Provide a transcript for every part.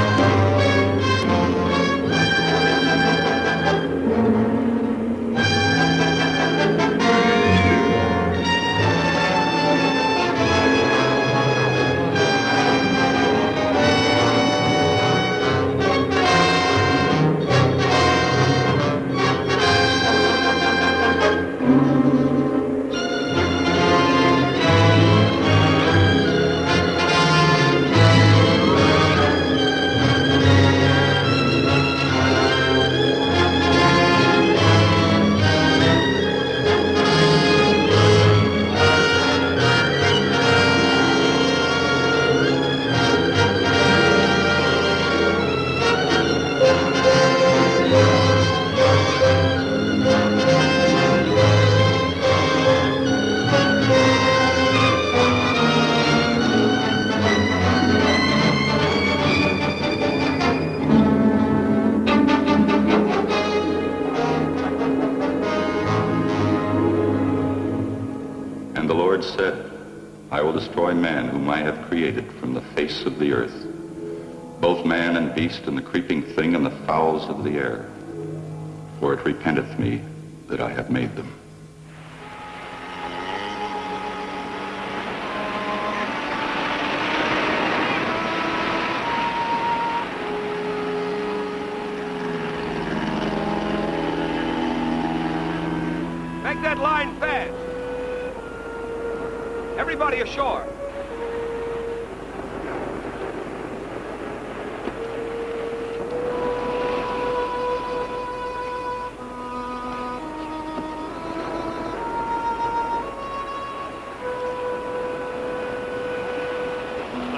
And and the creeping thing and the fowls of the air. For it repenteth me that I have made them.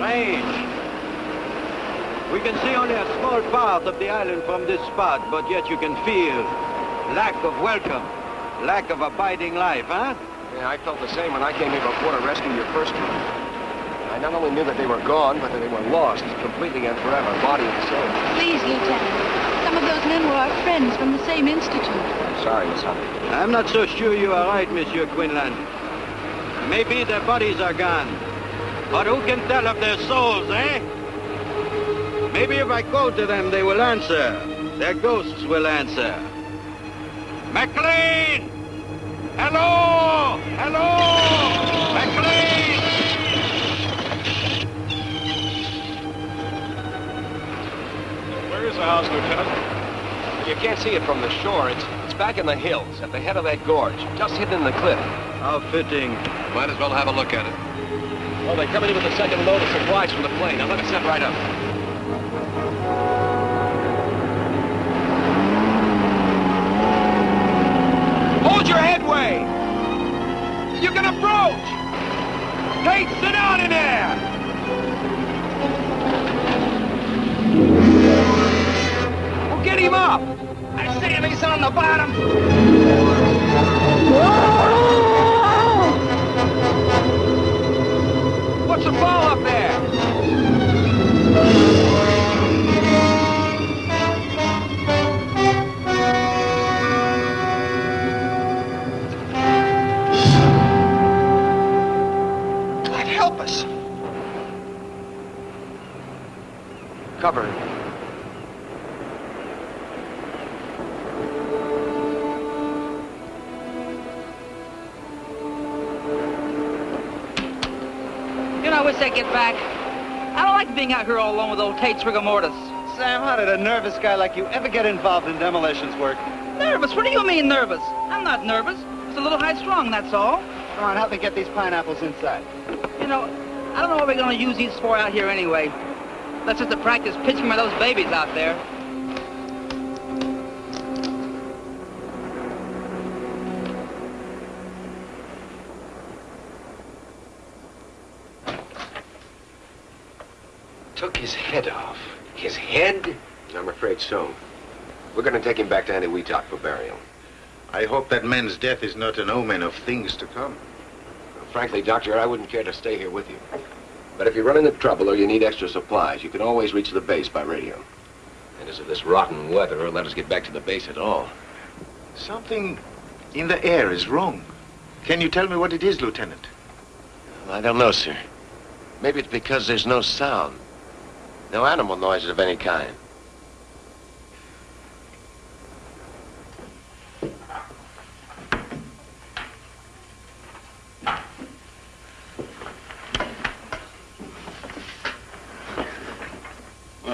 Strange. We can see only a small part of the island from this spot, but yet you can feel lack of welcome, lack of abiding life, huh? Yeah, I felt the same when I came here before to rescue your first crew. I not only knew that they were gone, but that they were lost completely and forever, body and soul. Please, Lieutenant. Some of those men were our friends from the same institute. I'm sorry, Miss Hunter. I'm not so sure you are right, Monsieur Quinlan. Maybe their bodies are gone. But who can tell of their souls, eh? Maybe if I call to them, they will answer. Their ghosts will answer. McLean! Hello! Hello! McLean! Where is the house, Lieutenant? You can't see it from the shore. It's it's back in the hills, at the head of that gorge, just hidden in the cliff. How fitting. Might as well have a look at it. Oh, well, they're coming in with the second load of supplies from the plane. Now let me step right up. Hold your headway. You can approach. Hey, sit down in there. Well, get him up. I say if he's on the bottom. What's the fall up there? God help us. Cover. I wish I'd get back. I don't like being out here all alone with old Tate's rigor mortis. Sam, how did a nervous guy like you ever get involved in demolitions work? Nervous? What do you mean nervous? I'm not nervous. It's a little high strung, that's all. Come on, help me get these pineapples inside. You know, I don't know what we're gonna use these for out here anyway. That's just to practice pitching for those babies out there. So. We're going to take him back to Eniwetok for burial. I hope that man's death is not an omen of things to come. Frankly, Doctor, I wouldn't care to stay here with you. But if you run into trouble or you need extra supplies, you can always reach the base by radio. And as of this rotten weather, let us get back to the base at all. Something in the air is wrong. Can you tell me what it is, Lieutenant? I don't know, sir. Maybe it's because there's no sound. No animal noises of any kind.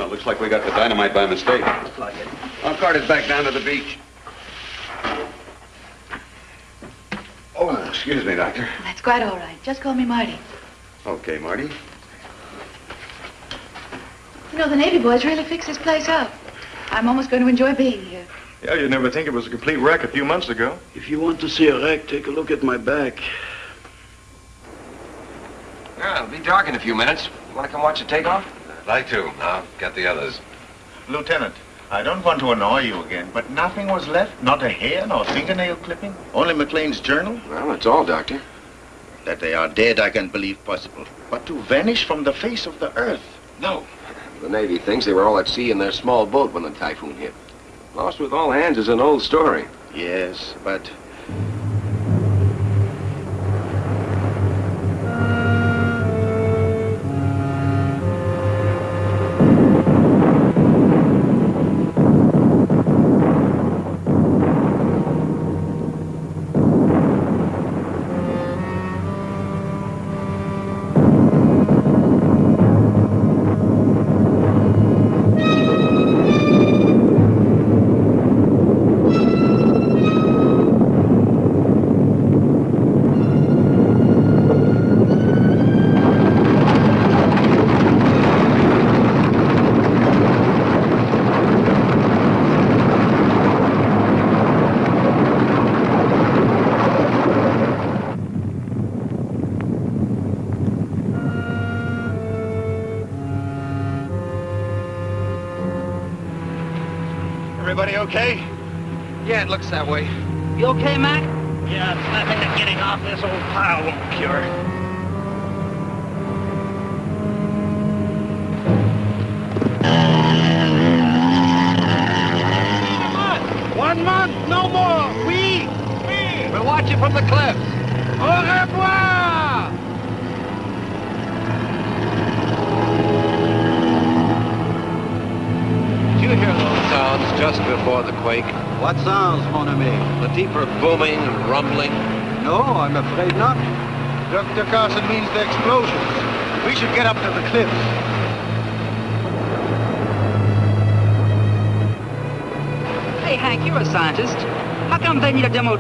Well, looks like we got the dynamite by mistake. Looks like it. I'll cart it back down to the beach. Oh, excuse me, Doctor. That's quite all right. Just call me Marty. Okay, Marty. You know, the Navy boys really fixed this place up. I'm almost going to enjoy being here. Yeah, you'd never think it was a complete wreck a few months ago. If you want to see a wreck, take a look at my back. Yeah, it'll be dark in a few minutes. You want to come watch the takeoff? I'd like to. I'll get the others. Lieutenant, I don't want to annoy you again, but nothing was left? Not a hair, nor fingernail clipping? Only McLean's journal? Well, that's all, Doctor. That they are dead, I can believe possible. But to vanish from the face of the earth? No. The Navy thinks they were all at sea in their small boat when the typhoon hit. Lost with all hands is an old story. Yes, but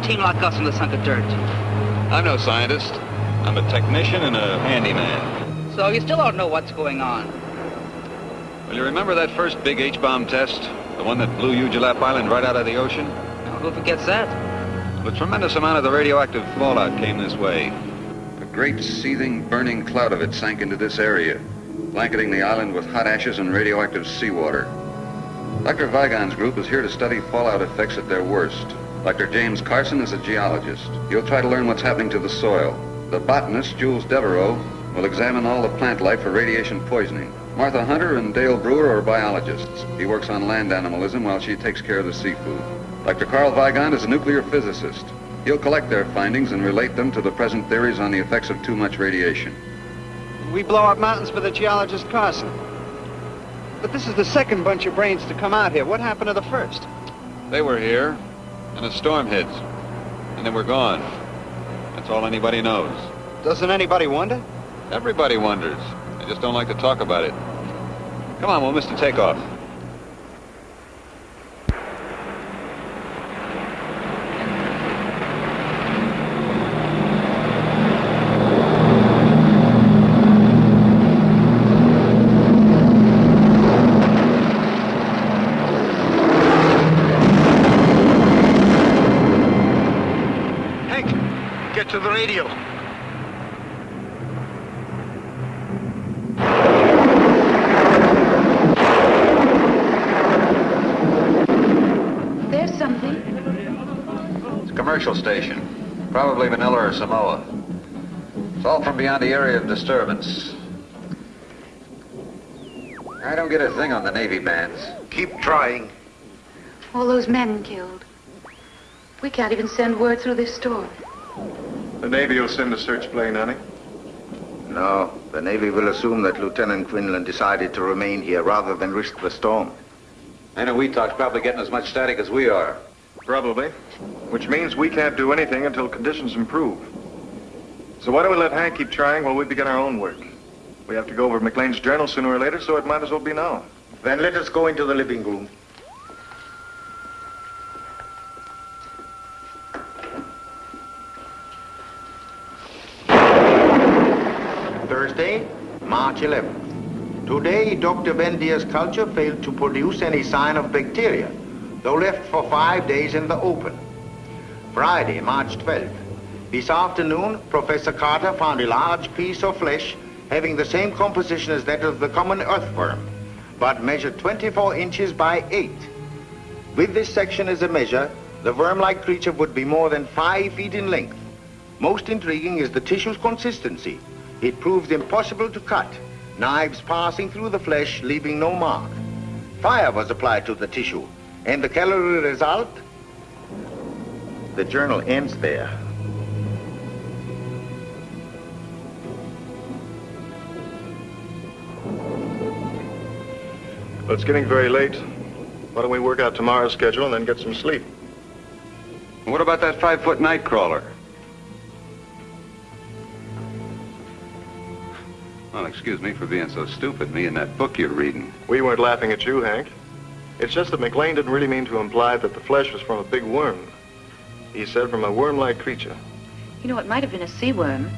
team like us in this hunk of dirt? I'm no scientist. I'm a technician and a handyman. So you still don't know what's going on. Well, you remember that first big H-bomb test? The one that blew Ujulap Island right out of the ocean? Now, who forgets that? A tremendous amount of the radioactive fallout came this way. A great seething, burning cloud of it sank into this area, blanketing the island with hot ashes and radioactive seawater. Dr. Weigand's group is here to study fallout effects at their worst. Dr. James Carson is a geologist. He'll try to learn what's happening to the soil. The botanist, Jules Devereaux, will examine all the plant life for radiation poisoning. Martha Hunter and Dale Drewer are biologists. He works on land animalism while she takes care of the seafood. Dr. Carl Weigand is a nuclear physicist. He'll collect their findings and relate them to the present theories on the effects of too much radiation. We blow up mountains for the geologist Carson. But this is the second bunch of brains to come out here. What happened to the first? They were here, and a storm hits. and then we're gone. That's all anybody knows. Doesn't anybody wonder? Everybody wonders. They just don't like to talk about it. Come on, we'll miss the takeoff. Hank, get to the radio. There's something. It's a commercial station. Probably Manila or Samoa. It's all from beyond the area of disturbance. I don't get a thing on the Navy bands. Keep trying. All those men killed. We can't even send word through this storm. The Navy will send a search plane, honey. No, The Navy will assume that Lieutenant Quinlan decided to remain here rather than risk the storm. I know Eniwetok's probably getting as much static as we are. Probably. Which means we can't do anything until conditions improve. So why don't we let Hank keep trying while we begin our own work? We have to go over McLean's journal sooner or later, so it might as well be now. Then let us go into the living room. Thursday, March 11th. Today, Dr. Vendier's culture failed to produce any sign of bacteria, though left for five days in the open. Friday, March 12th. This afternoon, Professor Carter found a large piece of flesh having the same composition as that of the common earthworm, but measured 24 inches by 8. With this section as a measure, the worm-like creature would be more than 5 feet in length. Most intriguing is the tissue's consistency. It proves impossible to cut, knives passing through the flesh, leaving no mark. Fire was applied to the tissue, and the calorie result? The journal ends there. Well, it's getting very late. Why don't we work out tomorrow's schedule and then get some sleep? What about that five-foot night crawler? Well, excuse me for being so stupid. Me and that book you're reading. We weren't laughing at you, Hank. It's just that McLean didn't really mean to imply that the flesh was from a big worm. He said from a worm-like creature. You know, it might have been a sea worm.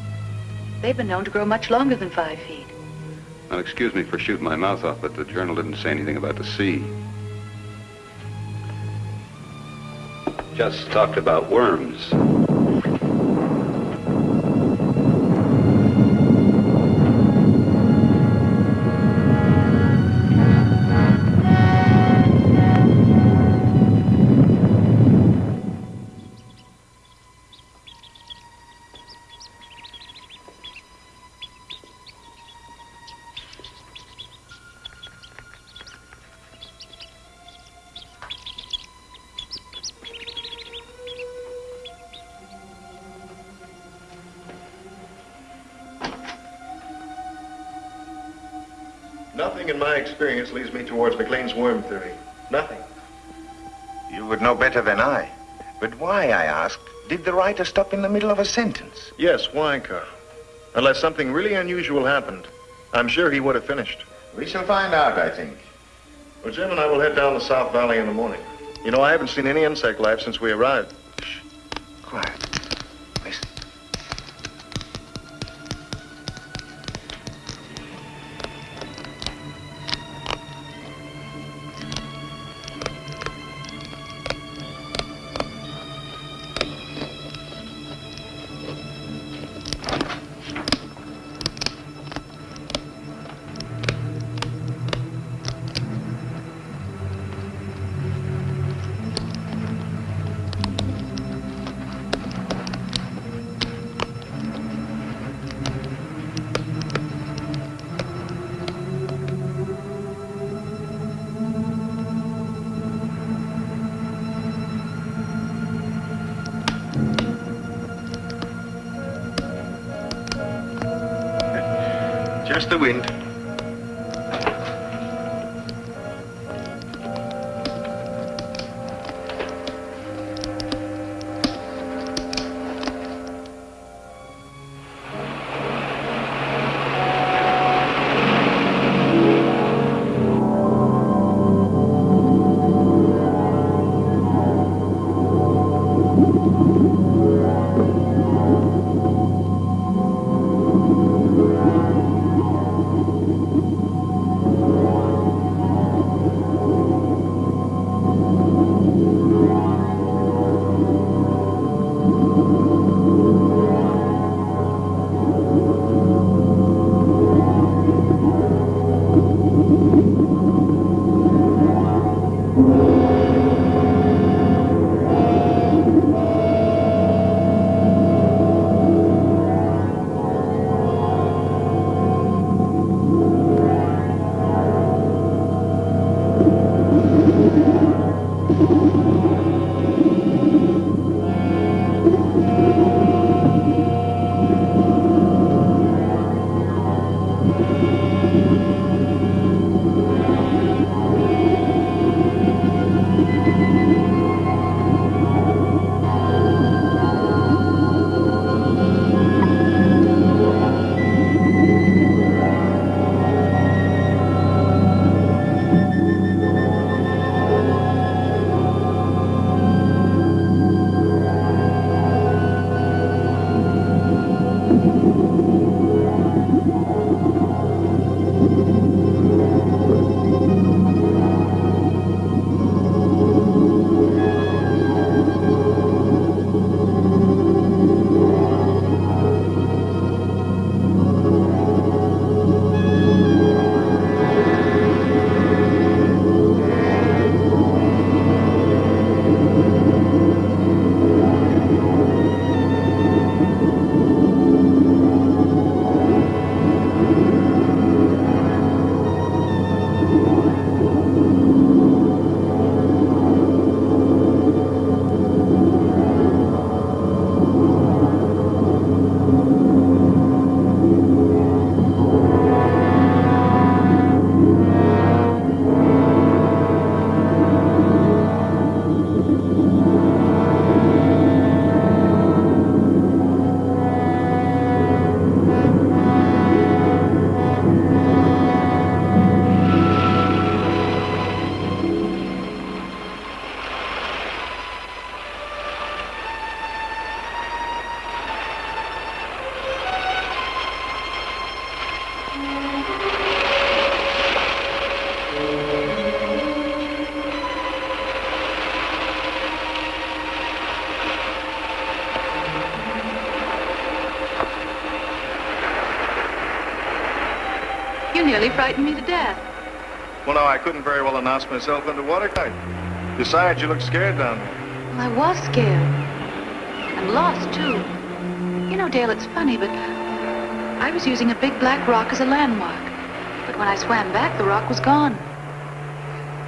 They've been known to grow much longer than five feet. Well, excuse me for shooting my mouth off, but the journal didn't say anything about the sea. Just talked about worms. Towards McLean's worm theory. Nothing. You would know better than I. But why, I asked, did the writer stop in the middle of a sentence? Yes, why, Carl? Unless something really unusual happened, I'm sure he would have finished. We shall find out, I think. Well, Jim and I will head down the South Valley in the morning. You know, I haven't seen any insect life since we arrived. Shh. Quiet. The wind. Nearly frightened me to death. Well, no, I couldn't very well announce myself into watertight. Besides, you look scared down there. Well, I was scared. And lost, too. You know, Dale, it's funny, but I was using a big black rock as a landmark. But when I swam back, the rock was gone.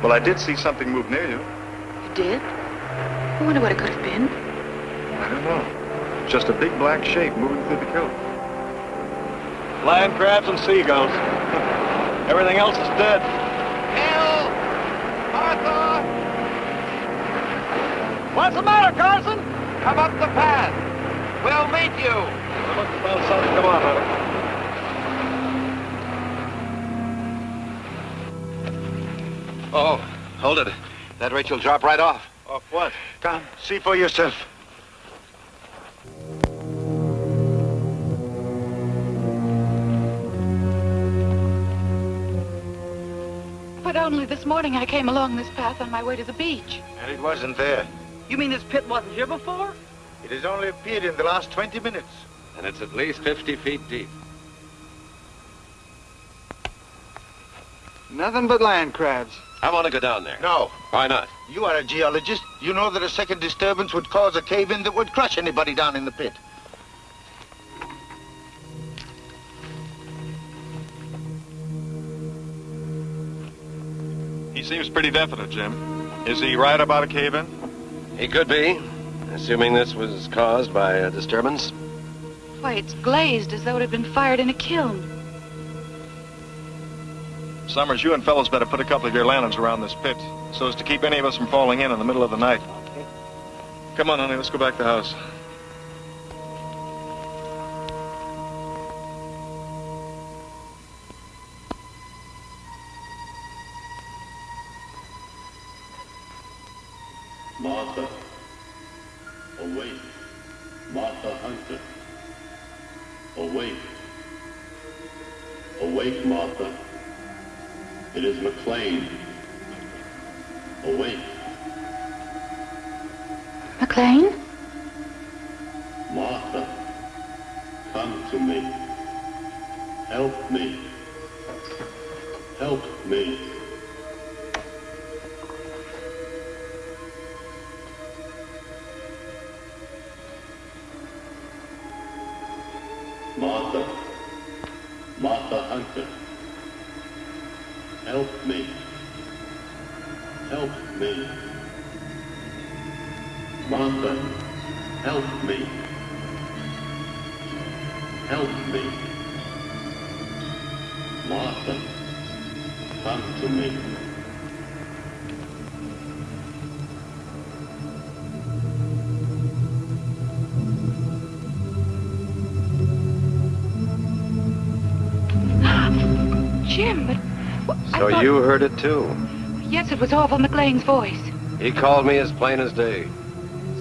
Well, I did see something move near you. You did? I wonder what it could have been. I don't know. Just a big black shape moving through the kelp. Land crabs and seagulls. Everything else is dead. Bill! Martha! What's the matter, Carson? Come up the path. We'll meet you. Son, come on, honey. Oh, hold it. That Rachel drop right off. Off what? Come, see for yourself. Only this morning I came along this path on my way to the beach. And it wasn't there. You mean this pit wasn't here before? It has only appeared in the last 20 minutes. And it's at least 50 feet deep. Nothing but land crabs. I want to go down there. No. Why not? You are a geologist. You know that a second disturbance would cause a cave-in that would crush anybody down in the pit. He seems pretty definite, Jim. Is he right about a cave-in? He could be, assuming this was caused by a disturbance. Why, it's glazed as though it had been fired in a kiln. Summers, you and fellows better put a couple of your lanterns around this pit so as to keep any of us from falling in in the middle of the night. Come on, honey, let's go back to the house. Awake, Martha. It is McLean. Awake. McLean? Martha, come to me. Help me. Help me. Martha, Martha Hunter, help me. Help me. Martha, help me. Help me. Martha, come to me. So thought- you heard it too. Yes, it was Orville McLean's voice. He called me as plain as day.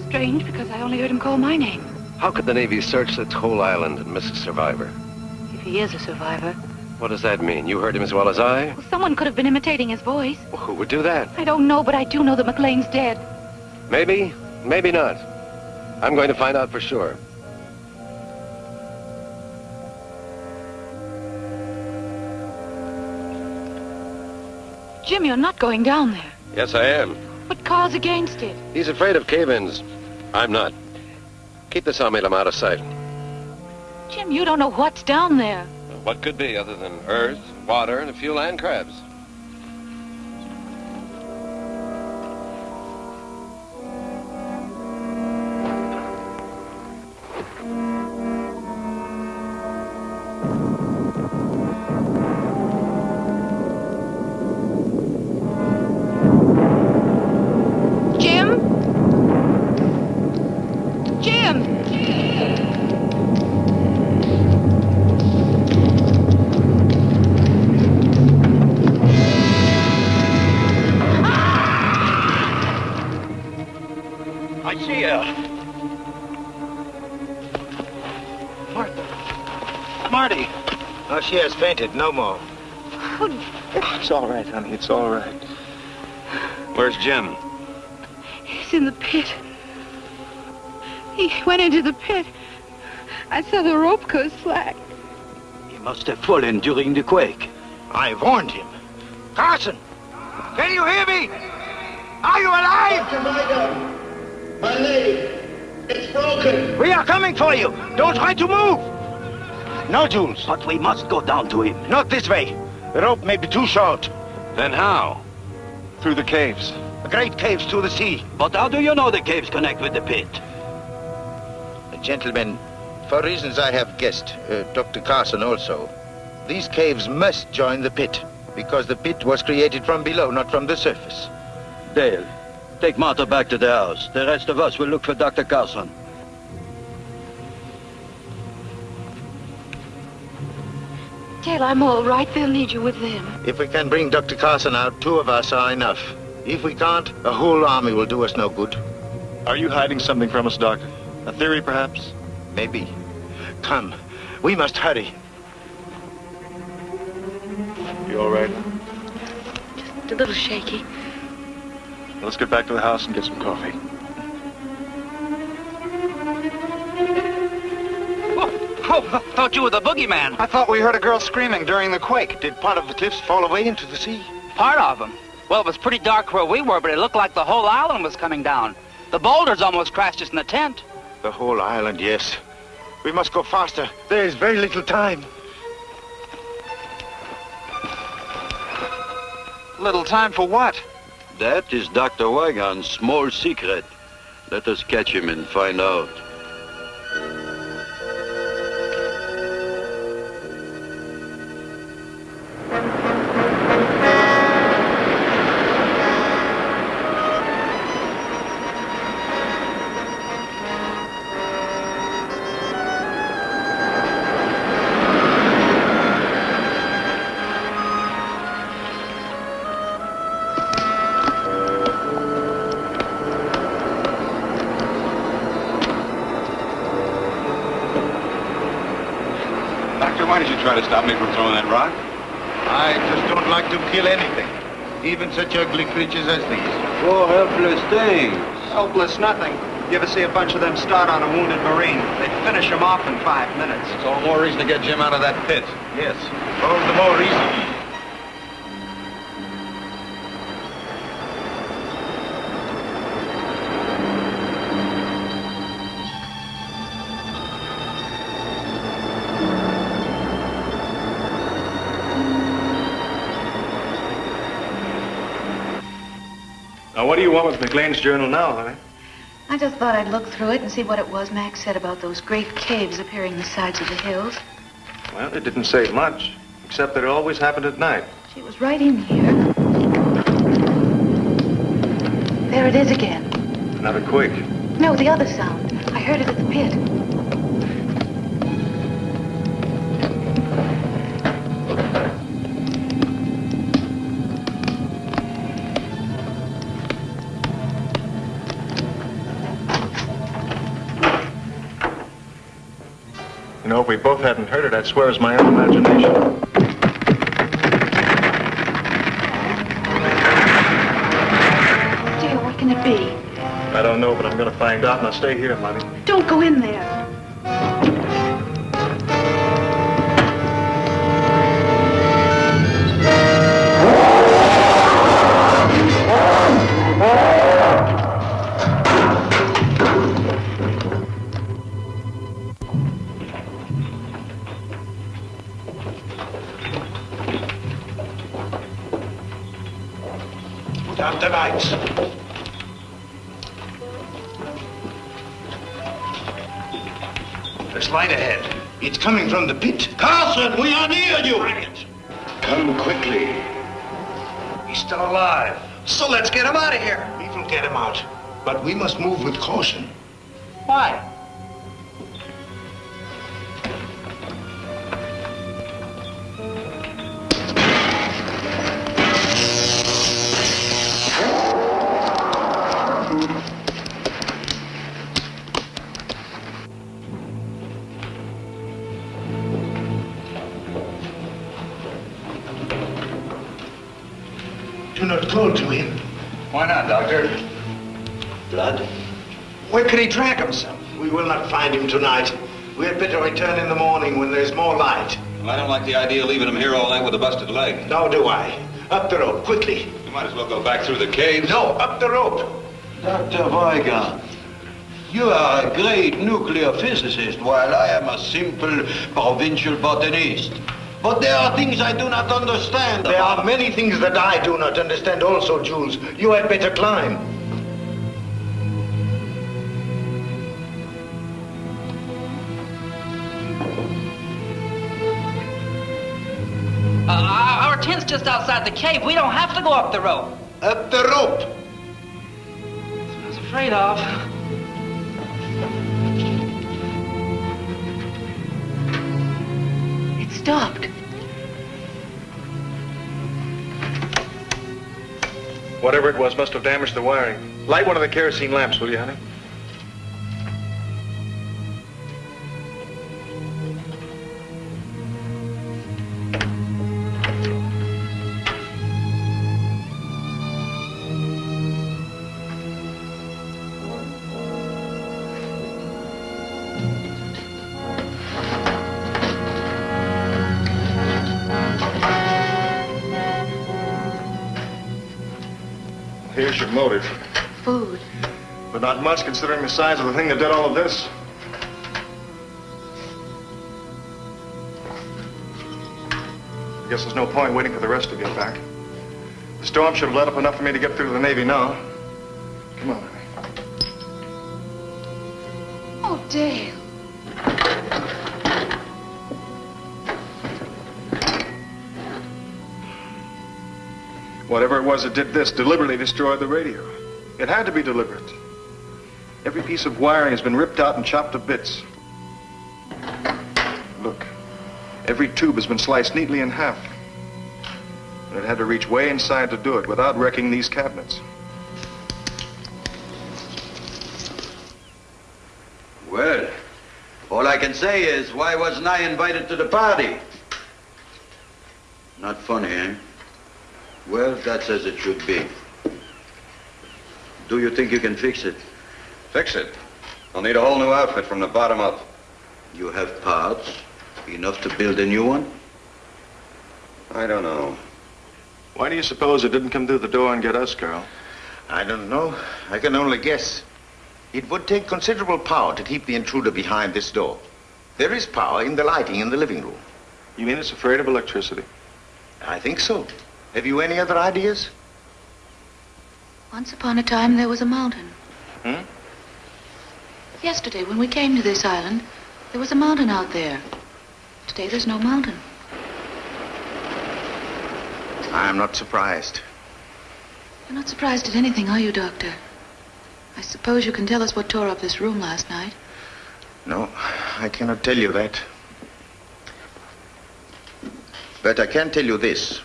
Strange, because I only heard him call my name. How could the Navy search this whole island and miss a survivor? If he is a survivor. What does that mean? You heard him as well as I? Well, someone could have been imitating his voice. Who would do that? I don't know, but I do know that McLean's dead. Maybe, maybe not. I'm going to find out for sure. Jim, you're not going down there. Yes, I am. What cause against it? He's afraid of cave-ins. I'm not. Keep the sawmill out of sight. Jim, you don't know what's down there. What could be other than earth, water, and a few land crabs? Marty. Oh, she has fainted. No more. Oh, it's all right, honey. It's all right. Where's Jim? He's in the pit. He went into the pit. I saw the rope go slack. He must have fallen during the quake. I warned him. Carson! Can you hear me? Are you alive? Dr. My leg, it's broken. We are coming for you. Don't try to move. No, Jules. But we must go down to him. Not this way. The rope may be too short. Then how? Through the caves. The great caves to the sea. But how do you know the caves connect with the pit? Gentlemen, for reasons I have guessed, uh, Dr. Carson also, these caves must join the pit, because the pit was created from below, not from the surface. Dale, take Martha back to the house. The rest of us will look for Dr. Carson. Dale, I'm all right. They'll need you with them. If we can bring Dr. Carson out, two of us are enough. If we can't, a whole army will do us no good. Are you hiding something from us, Doctor? A theory, perhaps? Maybe. Come, we must hurry. You all right? Just a little shaky. Let's get back to the house and get some coffee. Oh, thought you were the boogeyman. I thought we heard a girl screaming during the quake. Did part of the cliffs fall away into the sea? Part of them. Well, it was pretty dark where we were, but it looked like the whole island was coming down. The boulders almost crashed us in the tent. The whole island, yes. We must go faster. There is very little time. Little time for what? That is Dr. Weigand's small secret. Let us catch him and find out. Try to stop me from throwing that rock? I just don't like to kill anything. Even such ugly creatures as these. Poor helpless things. Helpless nothing. You ever see a bunch of them start on a wounded Marine? They finish him off in five minutes. It's all more reason to get Jim out of that pit. Yes, all the more reason. Now, what do you want with McLean's journal now, honey? I just thought I'd look through it and see what it was Max said about those great caves appearing in the sides of the hills. Well, it didn't say much, except that it always happened at night. She was right in here. There it is again. Another quake. No, the other sound. I heard it at the pit. We both hadn't heard it, I'd swear it's my own imagination. Dear, what can it be? I don't know, but I'm gonna find out, and I'll stay here, Money. Don't go in there. Put out the lights. There's light ahead. It's coming from the pit. Carson, we are near you! Come quickly. He's still alive. So let's get him out of here. We will get him out. But we must move with caution. Why? Where could he drag himself? We will not find him tonight. We had better return in the morning when there's more light. Well, I don't like the idea of leaving him here all night with a busted leg. Now do I. Up the rope, quickly. You might as well go back through the caves. No, up the rope. Dr. Weigand, you are a great nuclear physicist, while I am a simple provincial botanist. But there are things I do not understand. There are many things that I do not understand also, Jules. You had better climb. Just outside the cave. We don't have to go up the rope. Up the rope. That's what I was afraid of. It stopped. Whatever it was must have damaged the wiring. Light one of the kerosene lamps, will you, honey? Not much considering the size of the thing that did all of this. I guess there's no point waiting for the rest to get back. The storm should have let up enough for me to get through to the Navy now. Come on, honey. Oh, Dale. Whatever it was that did this deliberately destroyed the radio. It had to be deliberate. Every piece of wiring has been ripped out and chopped to bits. Look, every tube has been sliced neatly in half. And it had to reach way inside to do it without wrecking these cabinets. Well, all I can say is, why wasn't I invited to the party? Not funny, eh? Well, that's as it should be. Do you think you can fix it? Fix it. I'll need a whole new outfit from the bottom up. You have parts, enough to build a new one? I don't know. Why do you suppose it didn't come through the door and get us, Carl? I don't know. I can only guess. It would take considerable power to keep the intruder behind this door. There is power in the lighting in the living room. You mean it's afraid of electricity? I think so. Have you any other ideas? Once upon a time, there was a mountain. Hmm? Yesterday, when we came to this island, there was a mountain out there. Today, there's no mountain. I am not surprised. You're not surprised at anything, are you, Doctor? I suppose you can tell us what tore up this room last night. No, I cannot tell you that. But I can tell you this.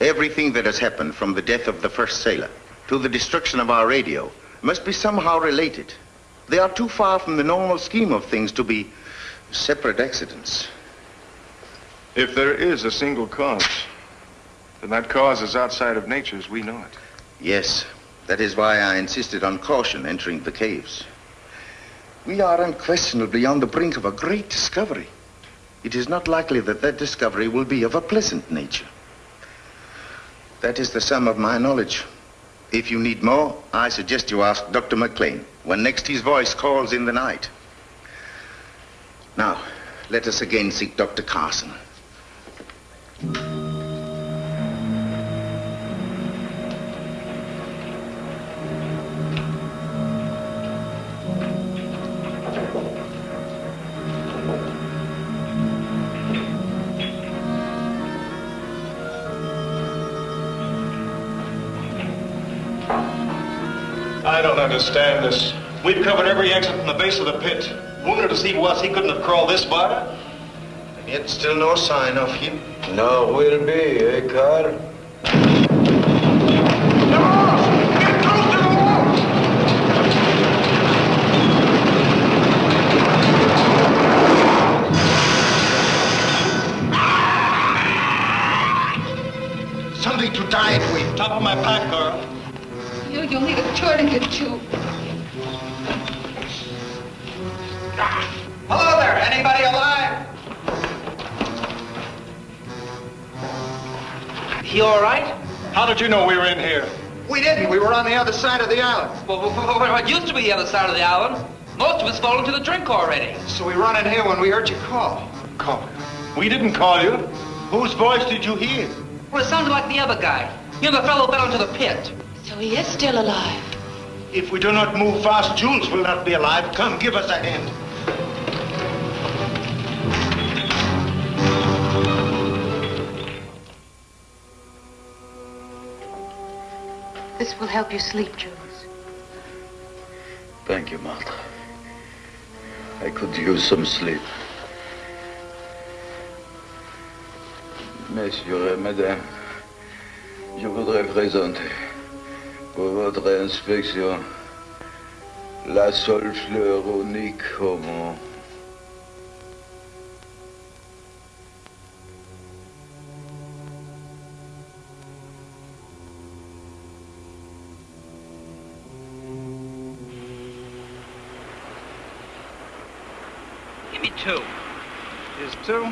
Everything that has happened from the death of the first sailor to the destruction of our radio must be somehow related. They are too far from the normal scheme of things to be separate accidents. If there is a single cause, then that cause is outside of nature as we know it. Yes, that is why I insisted on caution entering the caves. We are unquestionably on the brink of a great discovery. It is not likely that that discovery will be of a pleasant nature. That is the sum of my knowledge. If you need more, I suggest you ask Dr. McLean when next his voice calls in the night. Now, let us again seek Dr. Carson. Understand this. We've covered every exit from the base of the pit. Wonder to see was he couldn't have crawled this far. And yet still no sign of him. No will be, eh, Carl? Something to tie it with. Top of my pack, Carl. You, you'll need a tourniquet tube. Hello there. Anybody alive? He all right? How did you know we were in here? We didn't. We were on the other side of the island. Well, well, well, it used to be the other side of the island. Most of us fallen to the drink already. So we run in here when we heard you call. Call. We didn't call you. Whose voice did you hear? Well, it sounded like the other guy. You know, the fellow fell into the pit. So he is still alive. If we do not move fast, Jules will not be alive. Come, give us a hand. This will help you sleep, Jules. Thank you, Martha. I could use some sleep. Messieurs et mesdames, je voudrais présenter pour votre inspection la seule fleur au monde. Give me two. Here's two.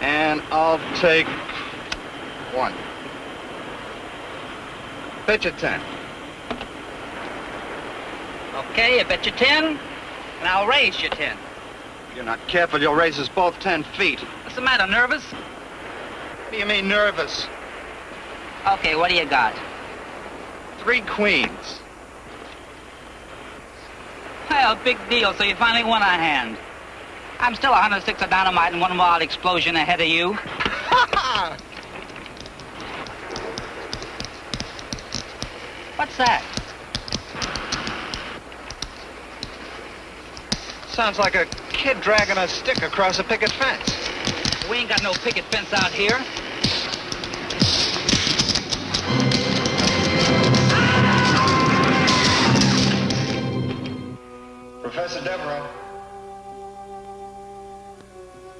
And I'll take one. Pitch you ten. Okay, I bet you ten, and I'll raise you ten. If you're not careful, you'll raise us both ten feet. What's the matter, nervous? What do you mean nervous? Okay, what do you got? Three queens. Well, big deal, so you finally won a hand. I'm still 106 of dynamite and one wild explosion ahead of you. What's that? Sounds like a kid dragging a stick across a picket fence. We ain't got no picket fence out here. Professor Devereaux.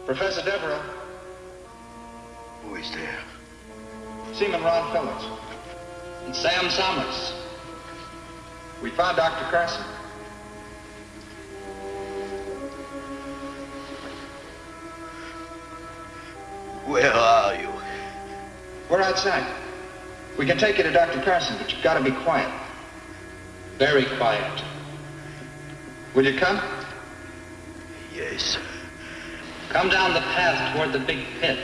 Professor Devereaux. Who is there? Seaman Ron Phillips. And Sam Summers. We found Dr. Carson. Where are you? We're outside. We can take you to Dr. Carson, but you've got to be quiet. Very quiet. Will you come? Yes. Come down the path toward the big pit.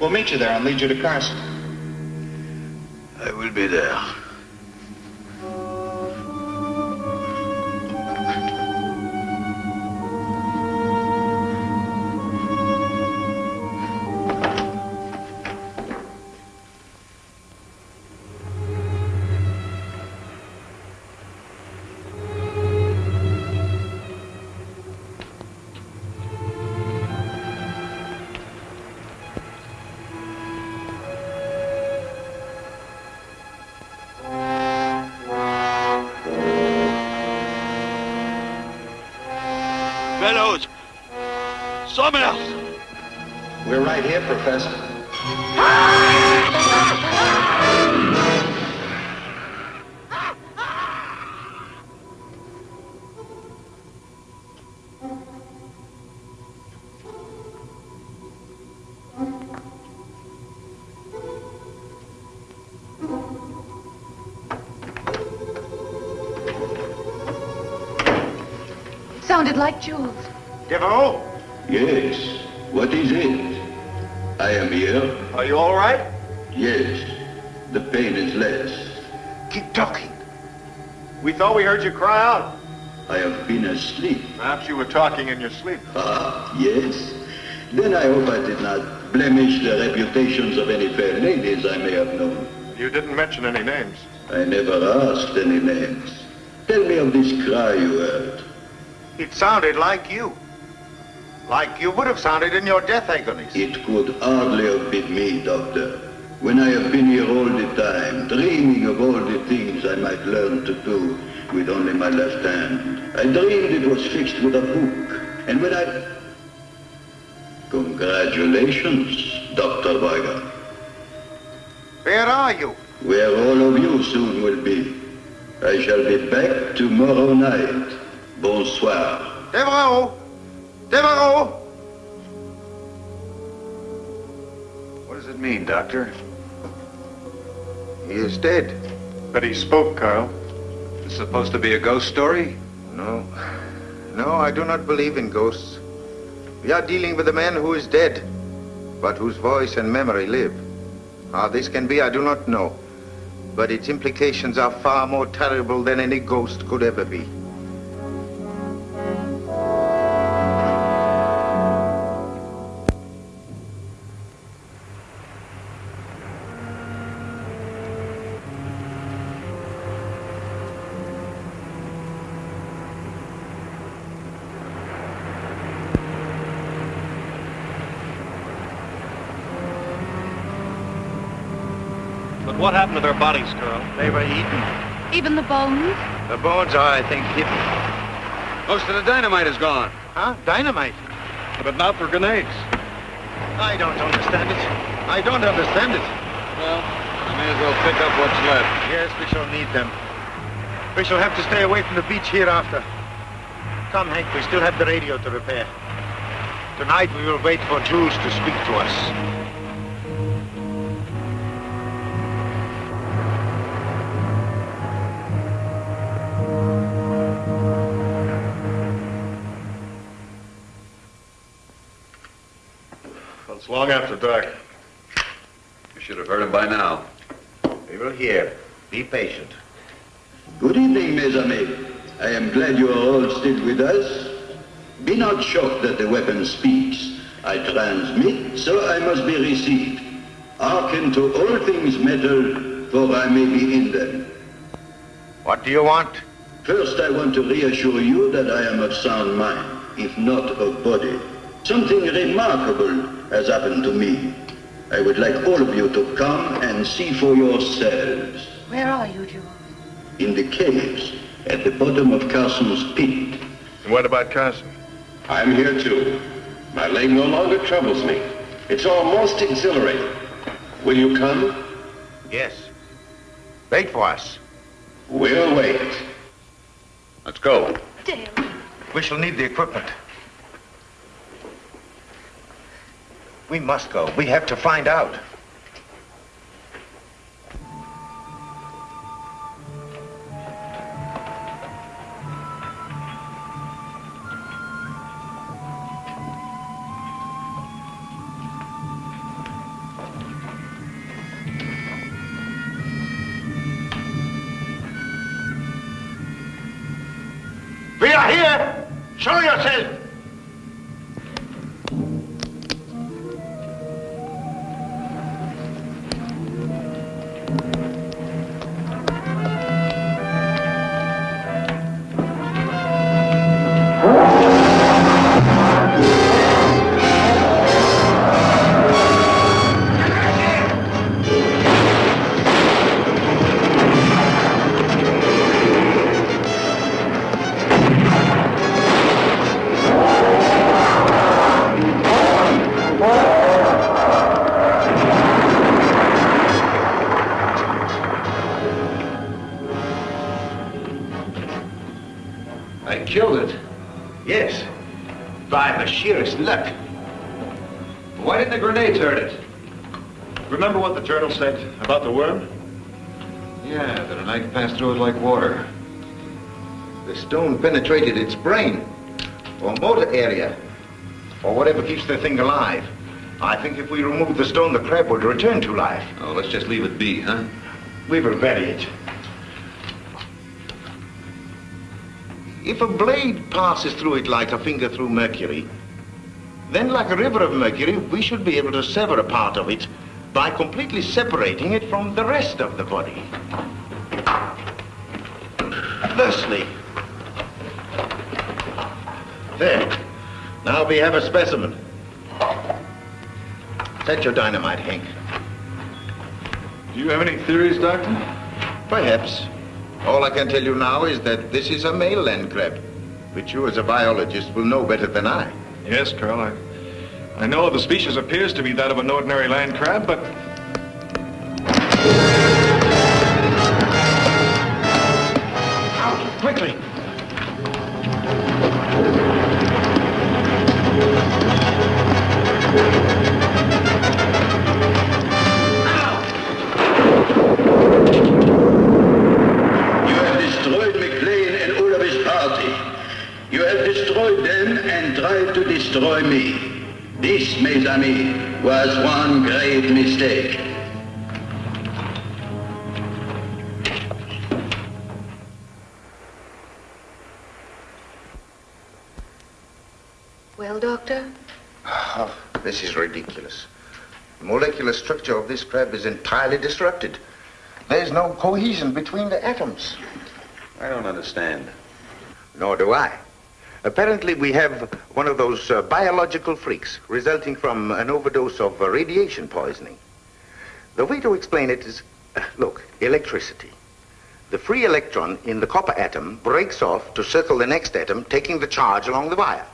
We'll meet you there and lead you to Carson. I will be there. Fellows! Summers! We're right here, Professor. It like Jules. Devereaux? Yes. What is it? I am here. Are you all right? Yes. The pain is less. Keep talking. We thought we heard you cry out. I have been asleep. Perhaps you were talking in your sleep. Ah, yes. Then I hope I did not blemish the reputations of any fair ladies I may have known. You didn't mention any names. I never asked any names. Tell me of this cry you heard. It sounded like you. Like you would have sounded in your death agonies. It could hardly have been me, Doctor. When I have been here all the time, dreaming of all the things I might learn to do with only my left hand. I dreamed it was fixed with a hook. And when I... Congratulations, Dr. Weigand. Where are you? Where all of you soon will be. I shall be back tomorrow night. Bonsoir. Devereaux! Devereaux! What does it mean, Doctor? He is dead. But he spoke, Carl. It's supposed to be a ghost story? No. No, I do not believe in ghosts. We are dealing with a man who is dead, but whose voice and memory live. How this can be, I do not know. But its implications are far more terrible than any ghost could ever be. To their bodies, girl. They were eaten. Even the bones? The bones are, I think, hidden. Most of the dynamite is gone. Huh? Dynamite? But not for grenades. I don't understand it. I don't understand it. Well, we may as well pick up what's left. Yes, we shall need them. We shall have to stay away from the beach hereafter. Come, Hank, we still have the radio to repair. Tonight we will wait for Jules to speak to us. All still with us. Be not shocked that the weapon speaks. I transmit, so I must be received. Hearken to all things metal, for I may be in them. What do you want? First, I want to reassure you that I am of sound mind, if not of body. Something remarkable has happened to me. I would like all of you to come and see for yourselves. Where are you, Jules? In the caves, at the bottom of Carson's pit. And what about Carson? I'm here too. My leg no longer troubles me. It's almost exhilarating. Will you come? Yes. Wait for us. We'll wait. Let's go. Dale. We shall need the equipment. We must go. We have to find out. Penetrated its brain, or motor area, or whatever keeps the thing alive. I think if we remove the stone, the crab would return to life. Oh, let's just leave it be, huh? We will bury it. If a blade passes through it like a finger through mercury, then like a river of mercury, we should be able to sever a part of it by completely separating it from the rest of the body. Thusly. There. Now we have a specimen. Set your dynamite, Hank. Do you have any theories, Doctor? Perhaps. All I can tell you now is that this is a male land crab, which you as a biologist will know better than I. Yes, Carl. I, I know the species appears to be that of an ordinary land crab, but Doctor? Oh, this is ridiculous. The molecular structure of this crab is entirely disrupted. There's no cohesion between the atoms. I don't understand. Nor do I. Apparently, we have one of those uh, biological freaks resulting from an overdose of uh, radiation poisoning. The way to explain it is uh, look, electricity. The free electron in the copper atom breaks off to circle the next atom, taking the charge along the wire.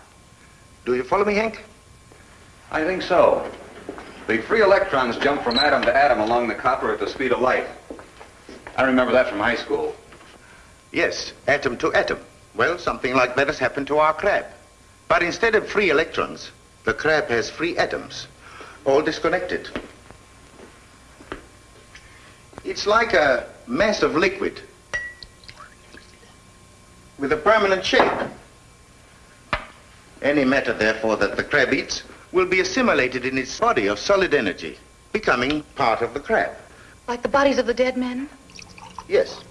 Do you follow me, Hank? I think so. The free electrons jump from atom to atom along the copper at the speed of light. I remember that from high school. Yes, atom to atom. Well, something like that has happened to our crab. But instead of free electrons, the crab has free atoms, all disconnected. It's like a mass of liquid with a permanent shape. Any matter, therefore, that the crab eats will be assimilated in its body of solid energy, becoming part of the crab. Like the bodies of the dead men? Yes.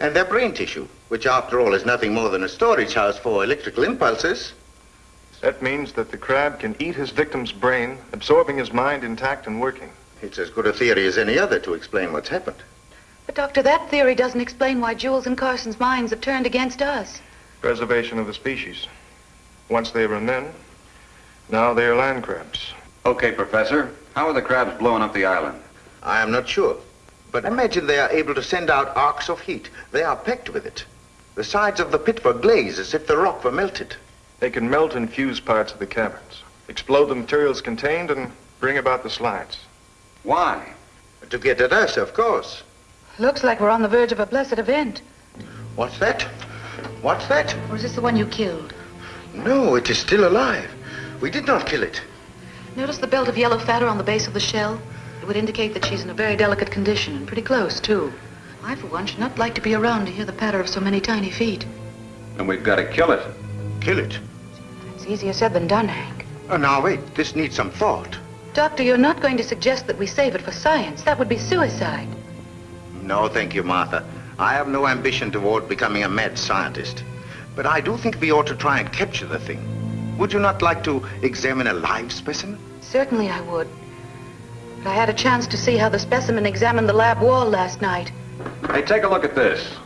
And their brain tissue, which after all is nothing more than a storage house for electrical impulses. That means that the crab can eat his victim's brain, absorbing his mind intact and working. It's as good a theory as any other to explain what's happened. But, Doctor, that theory doesn't explain why Jules and Carson's minds have turned against us. Preservation of the species. Once they were men, now they are land crabs. Okay, Professor. How are the crabs blowing up the island? I am not sure. But imagine they are able to send out arcs of heat. They are packed with it. The sides of the pit were glazed as if the rock were melted. They can melt and fuse parts of the caverns, explode the materials contained, and bring about the slides. Why? To get at us, of course. Looks like we're on the verge of a blessed event. What's that? What's that? Or is this the one you killed? No, it is still alive. We did not kill it. Notice the belt of yellow fatter on the base of the shell? It would indicate that she's in a very delicate condition, and pretty close, too. I, for one, should not like to be around to hear the patter of so many tiny feet. And we've got to kill it. Kill it? It's easier said than done, Hank. Oh, now, wait. This needs some thought. Doctor, you're not going to suggest that we save it for science. That would be suicide. No, thank you, Martha. I have no ambition toward becoming a mad scientist. But I do think we ought to try and capture the thing. Would you not like to examine a live specimen? Certainly I would. But I had a chance to see how the specimen examined the lab wall last night. Hey, take a look at this.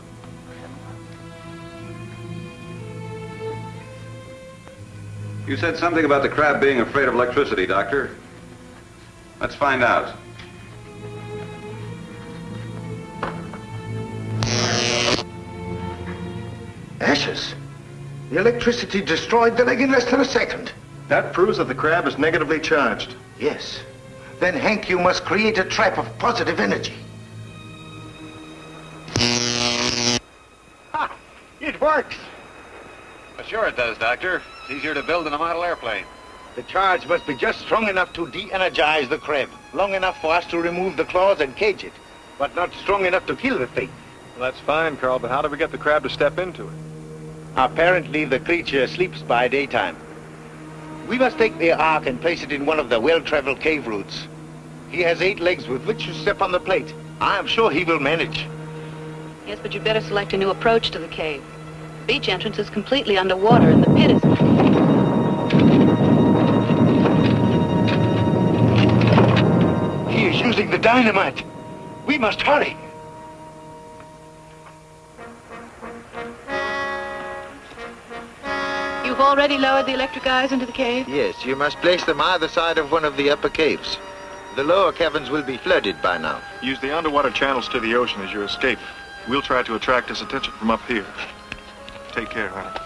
You said something about the crab being afraid of electricity, Doctor. Let's find out. Ashes. The electricity destroyed the leg in less than a second. That proves that the crab is negatively charged. Yes. Then, Hank, you must create a trap of positive energy. Ha! It works. Well, sure it does, Doctor. It's easier to build than a model airplane. The charge must be just strong enough to de-energize the crab. Long enough for us to remove the claws and cage it. But not strong enough to kill the thing. Well, that's fine, Carl, but how do we get the crab to step into it? Apparently, the creature sleeps by daytime. We must take the ark and place it in one of the well-traveled cave routes. He has eight legs with which to step on the plate. I am sure he will manage. Yes, but you'd better select a new approach to the cave. The beach entrance is completely underwater, and the pit is... He is using the dynamite. We must hurry. You've already lowered the electric eyes into the cave? Yes, you must place them either side of one of the upper caves. The lower caverns will be flooded by now. Use the underwater channels to the ocean as your escape. We'll try to attract his attention from up here. Take care, honey.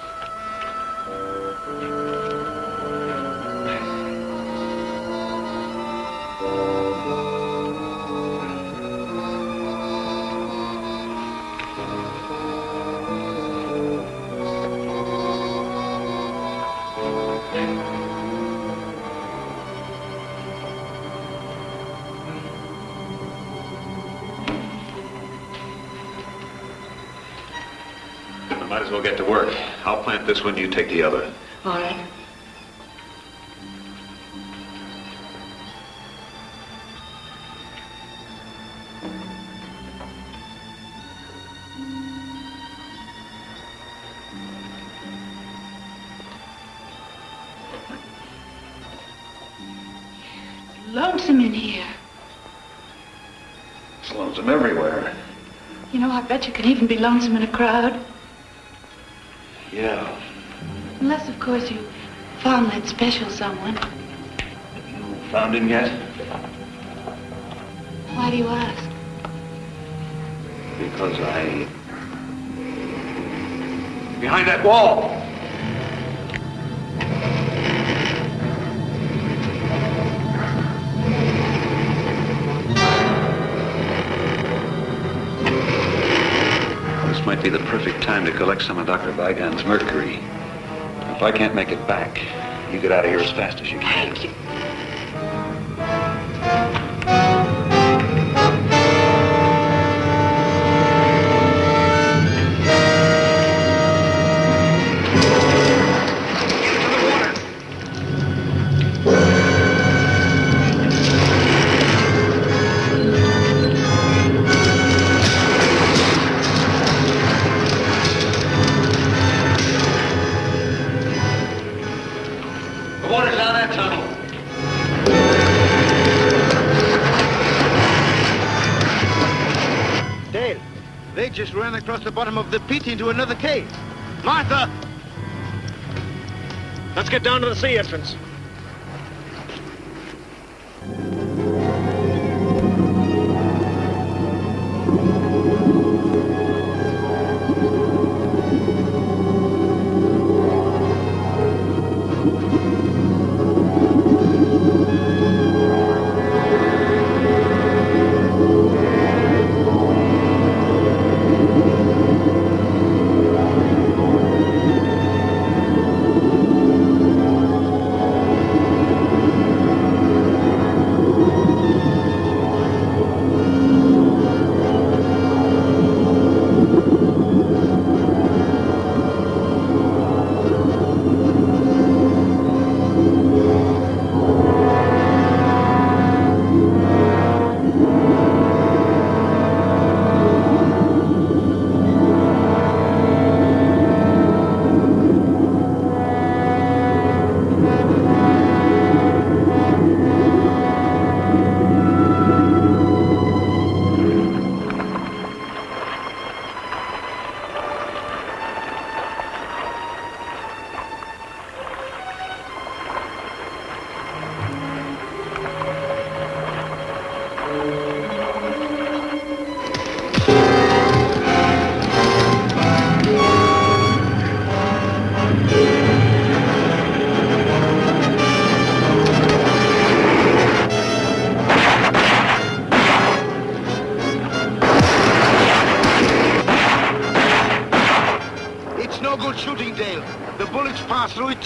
As well get to work. I'll plant this one, you take the other. All right. Lonesome in here. It's lonesome everywhere. You know, I bet you can even be lonesome in a crowd. That special someone. Have you found him yet? Why do you ask? Because I... Behind that wall! This might be the perfect time to collect some of Dr. Weigand's mercury. If I can't make it back, you get out of here as fast as you can. The bottom of the pit into another cave. Martha! Let's get down to the sea entrance.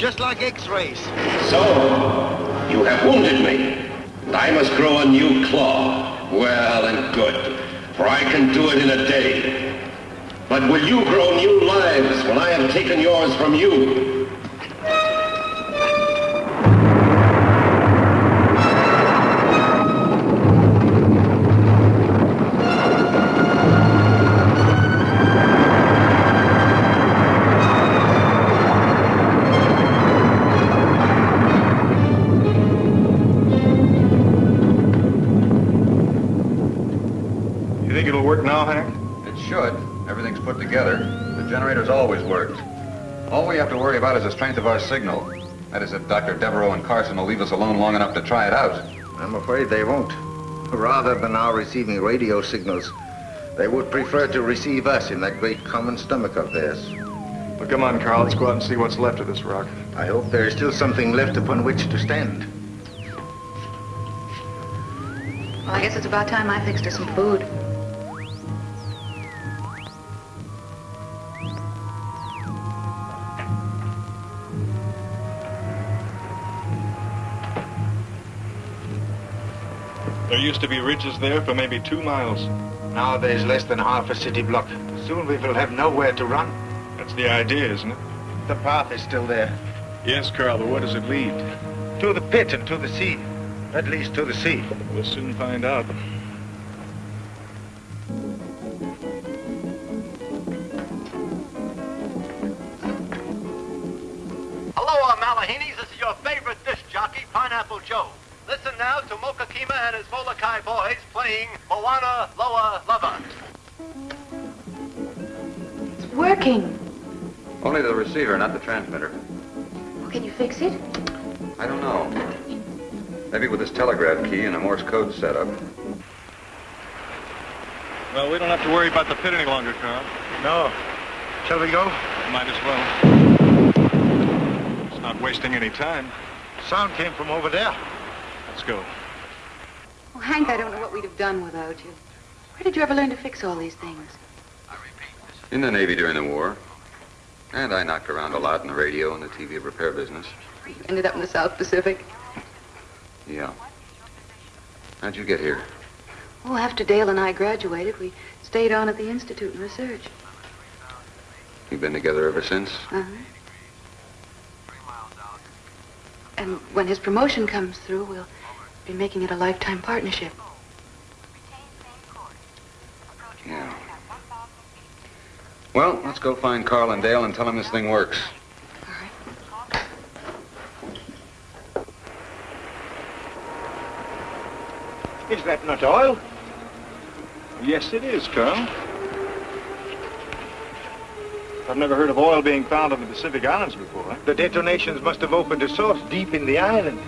Just like X-rays. So, you have wounded me. and I must grow a new claw. Well and good, for I can do it in a day. But will you grow new lives when I have taken yours from you? You we have to worry about is the strength of our signal. That is, if Dr. Devereaux and Carson will leave us alone long enough to try it out. I'm afraid they won't. Rather than our receiving radio signals, they would prefer to receive us in that great common stomach of theirs. Well, come on, Carl. Let's go out and see what's left of this rock. I hope there is still something left upon which to stand. Well, I guess it's about time I fixed her some food. Used to be ridges there for maybe two miles. Now there's less than half a city block. Soon we will have nowhere to run. That's the idea, isn't it? The path is still there. Yes, Carl, but where does it lead? To the pit and to the sea. At least to the sea. We'll soon find out. Aloha, Malahinis. This is your favorite disc jockey, Pineapple Joe. Listen now to Moka Kima and his Molokai boys playing Moana Loa Lava. It's working. Only the receiver, not the transmitter. Well, can you fix it? I don't know. Maybe with this telegraph key and a Morse code setup. Well, we don't have to worry about the pit any longer, Carl. No. Shall we go? Might as well. It's not wasting any time. Sound came from over there. Let's go. Oh, Hank, I don't know what we'd have done without you. Where did you ever learn to fix all these things? In the Navy during the war. And I knocked around a lot in the radio and the TV repair business. You ended up in the South Pacific. Yeah. How'd you get here? Oh, after Dale and I graduated, we stayed on at the Institute and research. You've been together ever since? Uh-huh. And when his promotion comes through, we'll be making it a lifetime partnership. Yeah. Well, let's go find Carl and Dale and tell them this thing works. Is that not oil? Yes, it is, Carl. I've never heard of oil being found on the Pacific Islands before. The detonations must have opened a source deep in the island.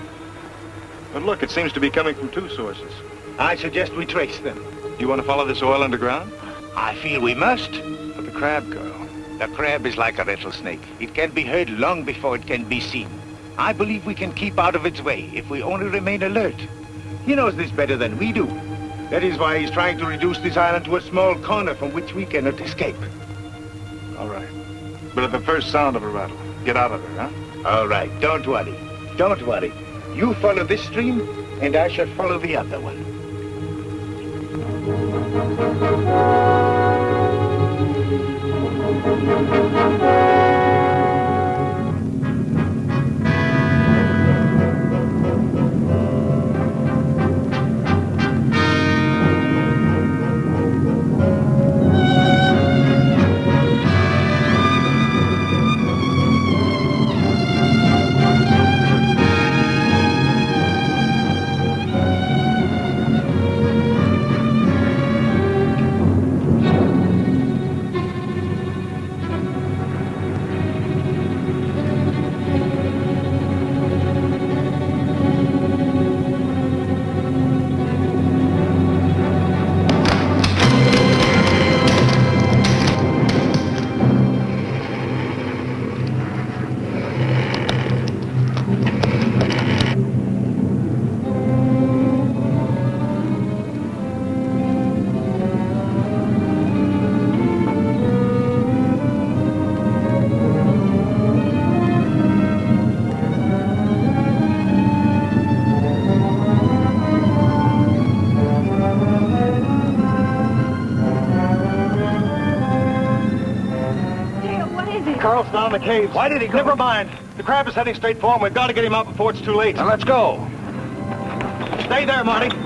But look, it seems to be coming from two sources. I suggest we trace them. Do you want to follow this oil underground? I feel we must. But the crab, girl. The crab is like a rattlesnake. It can be heard long before it can be seen. I believe we can keep out of its way if we only remain alert. He knows this better than we do. That is why he's trying to reduce this island to a small corner from which we cannot escape. All right. But at the first sound of a rattle, get out of there, huh? All right, don't worry. Don't worry. You follow this stream, and I shall follow the other one. Carl's down in the cave. Why did he go? Never mind. The crab is heading straight for him. We've got to get him out before it's too late. Now let's go. Stay there, Marty.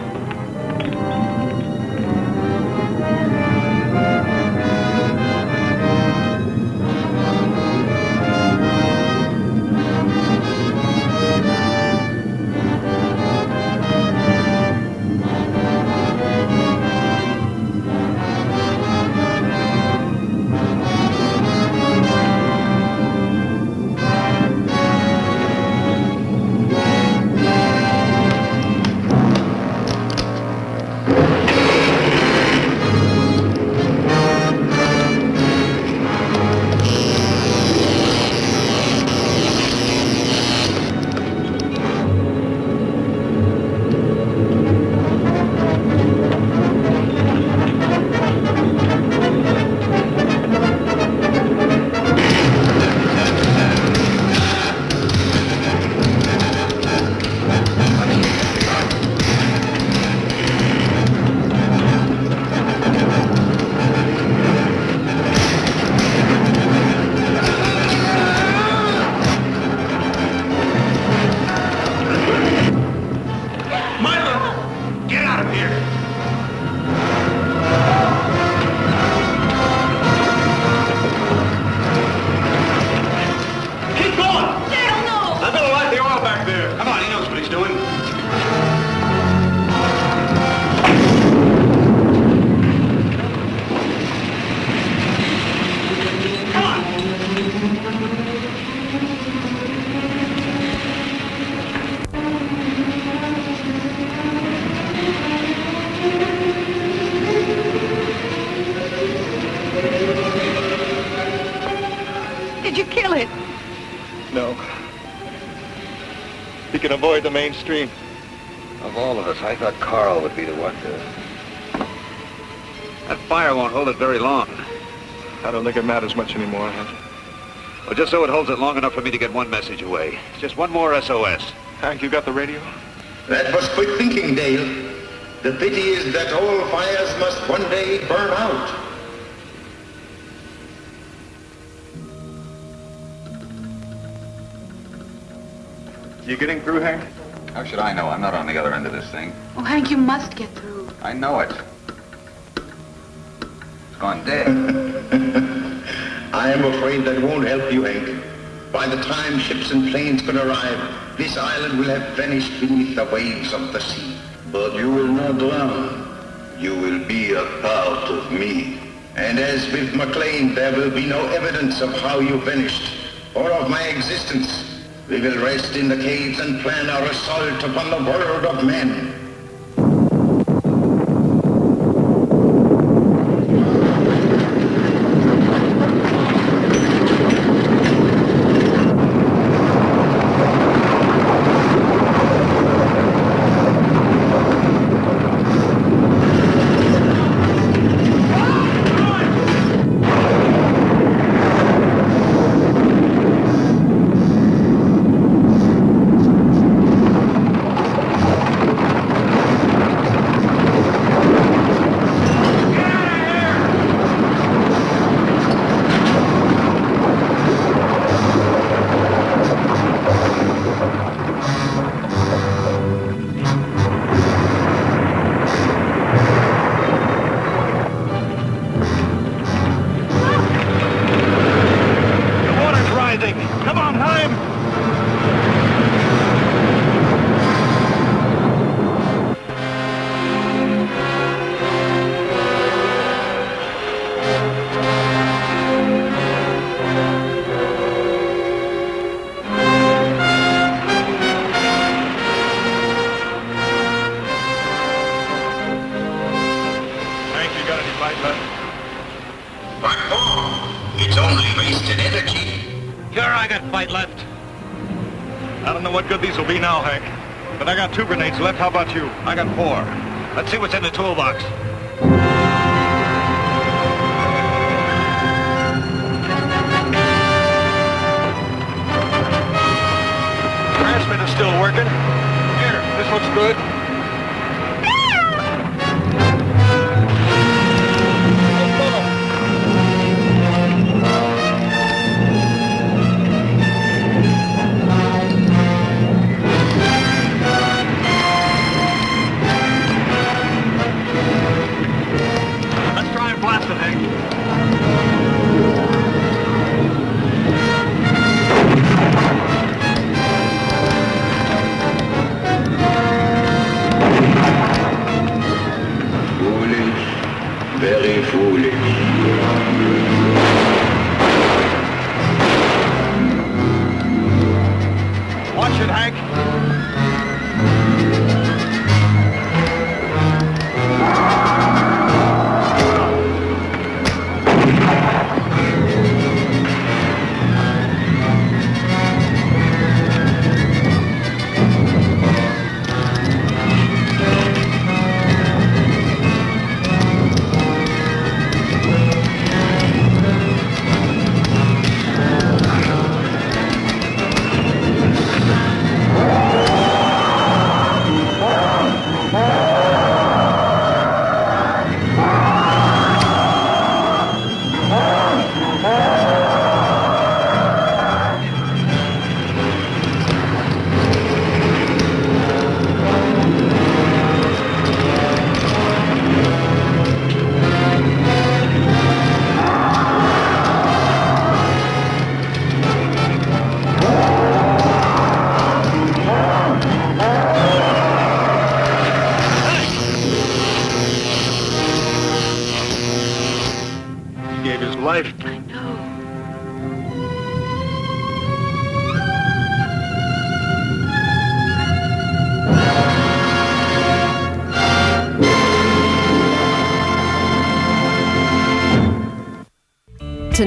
The mainstream. Of all of us, I thought Carl would be the one to... That fire won't hold it very long. I don't think it matters much anymore, Hank. Well, just so it holds it long enough for me to get one message away. Just one more SOS. Hank, you got the radio? That was quick thinking, Dale. The pity is that all fires must one day burn out. You getting through, Hank? How should I know? I'm not on the other end of this thing. Oh, Hank, you must get through. I know it. It's gone dead. I am afraid that won't help you, Hank. By the time ships and planes can arrive, this island will have vanished beneath the waves of the sea. But you will not drown. You will be a part of me. And as with McLean, there will be no evidence of how you vanished, or of my existence. We will rest in the caves and plan our assault upon the world of men. These will be now, Hank. But I got two grenades left. How about you? I got four. Let's see what's in the toolbox.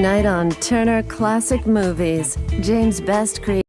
Tonight on Turner Classic Movies, James Best created.